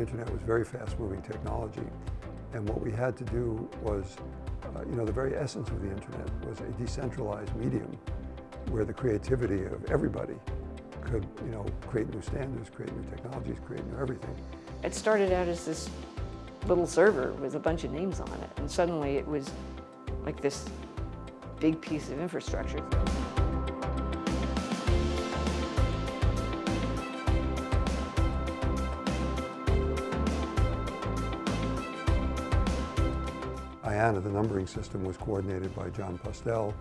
The internet was very fast-moving technology, and what we had to do was, uh, you know, the very essence of the internet was a decentralized medium where the creativity of everybody could, you know, create new standards, create new technologies, create new everything. It started out as this little server with a bunch of names on it, and suddenly it was like this big piece of infrastructure. IANA, the numbering system, was coordinated by Jon Postel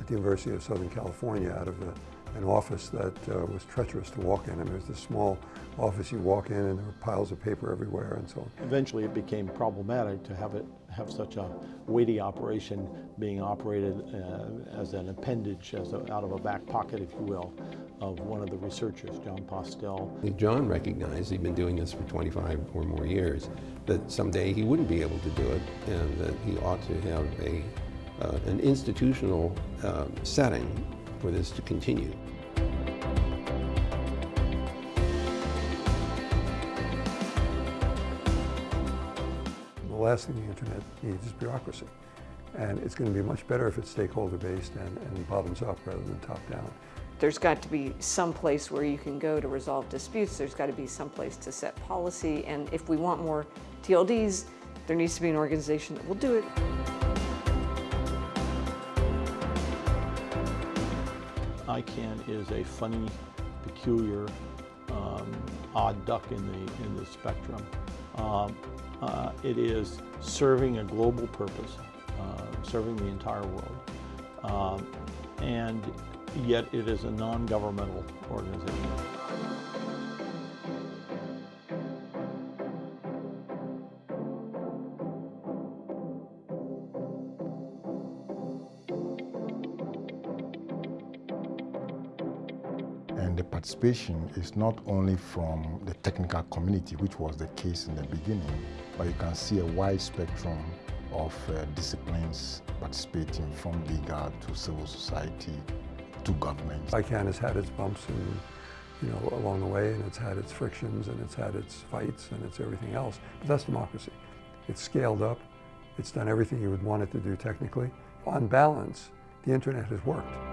at the University of Southern California out of the an office that uh, was treacherous to walk in. I mean, it was this small office you walk in and there were piles of paper everywhere and so on. Eventually it became problematic to have it have such a weighty operation being operated uh, as an appendage, as a, out of a back pocket, if you will, of one of the researchers, Jon Postel. Jon recognized, he'd been doing this for 25 or more years, that someday he wouldn't be able to do it and that he ought to have a, uh, an institutional uh, setting for this to continue. The last thing the internet needs is bureaucracy. And it's going to be much better if it's stakeholder-based and, and bottoms up rather than top-down. There's got to be some place where you can go to resolve disputes. There's got to be some place to set policy. And if we want more TLDs, there needs to be an organization that will do it. ICANN is a funny, peculiar, um, odd duck in the, in the spectrum. Um, uh, it is serving a global purpose, uh, serving the entire world, um, and yet it is a non-governmental organization. And the participation is not only from the technical community, which was the case in the beginning, but you can see a wide spectrum of uh, disciplines participating from legal to civil society to government. ICANN has had its bumps and, you know, along the way, and it's had its frictions, and it's had its fights, and it's everything else. But that's democracy. It's scaled up. It's done everything you would want it to do technically. On balance, the internet has worked.